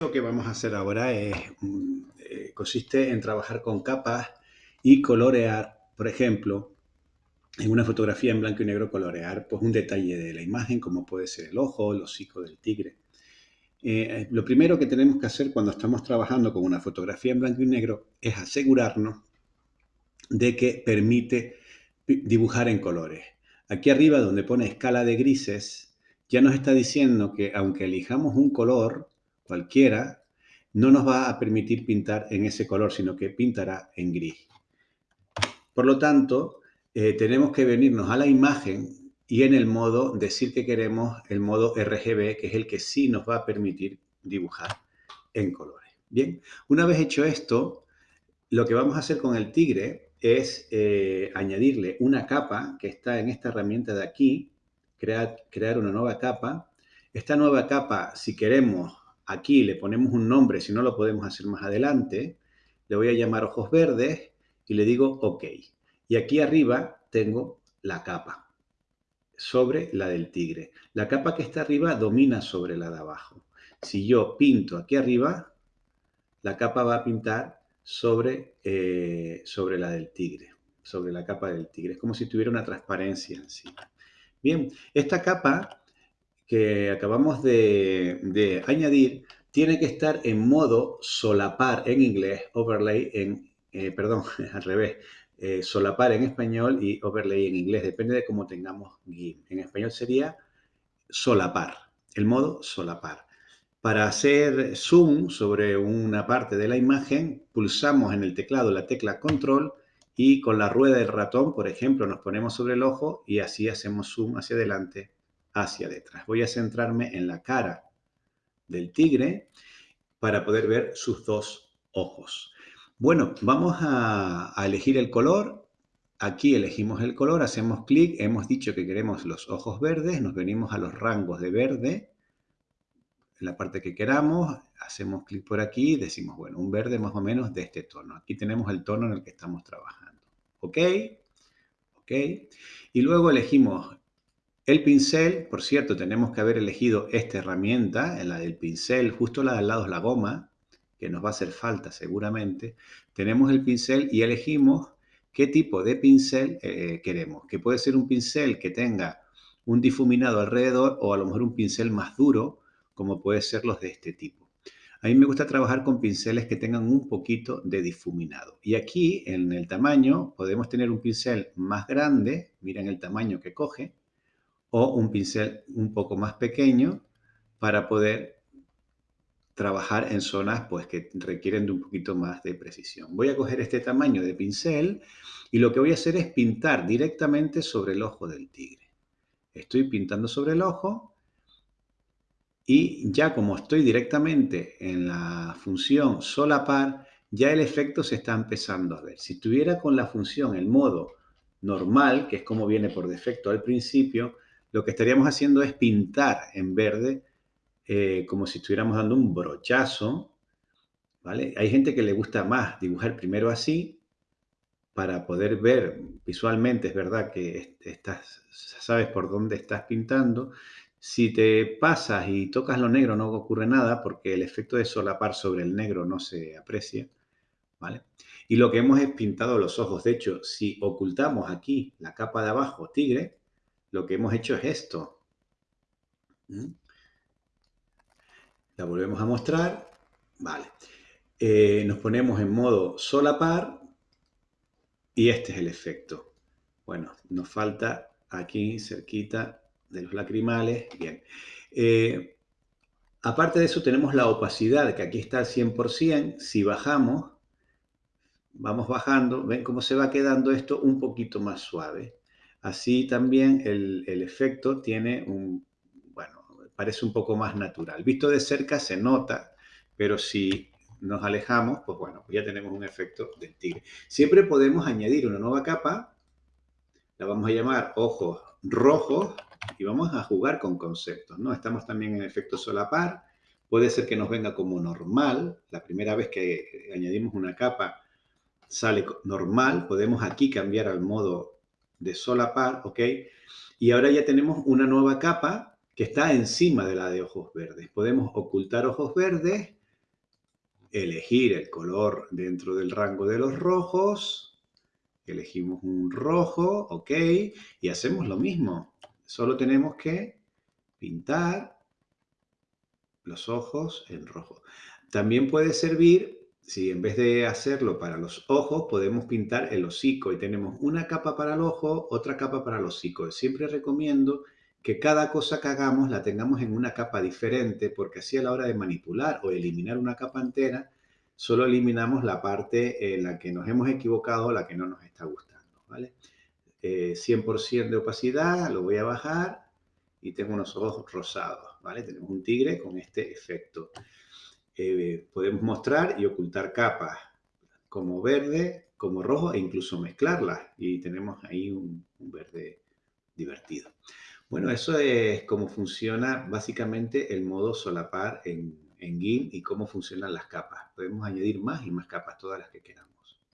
Lo que vamos a hacer ahora es, mm, eh, consiste en trabajar con capas y colorear, por ejemplo, en una fotografía en blanco y negro colorear pues un detalle de la imagen, como puede ser el ojo, el hocico del tigre. Eh, lo primero que tenemos que hacer cuando estamos trabajando con una fotografía en blanco y negro es asegurarnos de que permite dibujar en colores. Aquí arriba donde pone escala de grises, ya nos está diciendo que aunque elijamos un color, cualquiera, no nos va a permitir pintar en ese color, sino que pintará en gris. Por lo tanto, eh, tenemos que venirnos a la imagen y en el modo decir que queremos el modo RGB, que es el que sí nos va a permitir dibujar en colores. Bien, una vez hecho esto, lo que vamos a hacer con el tigre es eh, añadirle una capa que está en esta herramienta de aquí, crear, crear una nueva capa. Esta nueva capa, si queremos Aquí le ponemos un nombre, si no lo podemos hacer más adelante. Le voy a llamar ojos verdes y le digo OK. Y aquí arriba tengo la capa sobre la del tigre. La capa que está arriba domina sobre la de abajo. Si yo pinto aquí arriba, la capa va a pintar sobre, eh, sobre la del tigre, sobre la capa del tigre. Es como si tuviera una transparencia encima. Bien, esta capa que acabamos de, añadir tiene que estar en modo solapar en inglés, overlay en, eh, perdón, al revés, eh, solapar en español y overlay en inglés, depende de cómo tengamos GIMP. En español sería solapar, el modo solapar. Para hacer zoom sobre una parte de la imagen, pulsamos en el teclado la tecla control y con la rueda del ratón, por ejemplo, nos ponemos sobre el ojo y así hacemos zoom hacia adelante hacia detrás. Voy a centrarme en la cara del tigre para poder ver sus dos ojos. Bueno, vamos a, elegir el color. Aquí elegimos el color, hacemos clic, hemos dicho que queremos los ojos verdes, nos venimos a los rangos de verde, en la parte que queramos, hacemos clic por aquí y decimos, bueno, un verde más o menos de este tono. Aquí tenemos el tono en el que estamos trabajando. ¿Ok? ¿Ok? Y luego elegimos el pincel, por cierto, tenemos que haber elegido esta herramienta, la del pincel, justo la de al lado es la goma, que nos va a hacer falta seguramente. Tenemos el pincel y elegimos qué tipo de pincel eh, queremos, que puede ser un pincel que tenga un difuminado alrededor o a lo mejor un pincel más duro, como puede ser los de este tipo. A mí me gusta trabajar con pinceles que tengan un poquito de difuminado. Y aquí, en el tamaño, podemos tener un pincel más grande, miren el tamaño que coge, o un pincel un poco más pequeño para poder trabajar en zonas pues, que requieren de un poquito más de precisión. Voy a coger este tamaño de pincel y lo que voy a hacer es pintar directamente sobre el ojo del tigre. Estoy pintando sobre el ojo y ya como estoy directamente en la función solapar, ya el efecto se está empezando a ver. Si estuviera con la función, el modo normal, que es como viene por defecto al principio, lo que estaríamos haciendo es pintar en verde eh, como si estuviéramos dando un brochazo, ¿vale? Hay gente que le gusta más dibujar primero así para poder ver visualmente, es verdad que estás, sabes por dónde estás pintando. Si te pasas y tocas lo negro no ocurre nada porque el efecto de solapar sobre el negro no se aprecia, ¿vale? Y lo que hemos es pintado los ojos. De hecho, si ocultamos aquí la capa de abajo tigre, lo que hemos hecho es esto. ¿Mm? La volvemos a mostrar. Vale. Eh, nos ponemos en modo solapar y este es el efecto. Bueno, nos falta aquí cerquita de los lacrimales. Bien. Eh, aparte de eso tenemos la opacidad, que aquí está al 100%. Si bajamos, vamos bajando, ven cómo se va quedando esto un poquito más suave. Así también el, efecto tiene un, bueno, parece un poco más natural. Visto de cerca se nota, pero si nos alejamos, pues bueno, ya tenemos un efecto del tigre. Siempre podemos añadir una nueva capa, la vamos a llamar ojos rojos y vamos a jugar con conceptos, ¿no? Estamos también en efecto solapar, puede ser que nos venga como normal, la primera vez que añadimos una capa sale normal, podemos aquí cambiar al modo de solapar, ¿ok? Y ahora ya tenemos una nueva capa que está encima de la de ojos verdes. Podemos ocultar ojos verdes, elegir el color dentro del rango de los rojos. Elegimos un rojo, ok, y hacemos lo mismo. Solo tenemos que pintar los ojos en rojo. También puede servir, si en vez de hacerlo para los ojos, podemos pintar el hocico y tenemos una capa para el ojo, otra capa para el hocico. Siempre recomiendo que cada cosa que hagamos la tengamos en una capa diferente, porque así a la hora de manipular o eliminar una capa entera, solo eliminamos la parte en la que nos hemos equivocado, la que no nos está gustando, ¿vale? 100% eh, de opacidad, lo voy a bajar y tengo unos ojos rosados, ¿vale? Tenemos un tigre con este efecto. Eh, podemos mostrar y ocultar capas como verde, como rojo e incluso mezclarlas y tenemos ahí un verde divertido. Bueno, eso es cómo funciona básicamente el modo solapar en, en y cómo funcionan las capas. Podemos añadir más y más capas, todas las que queramos.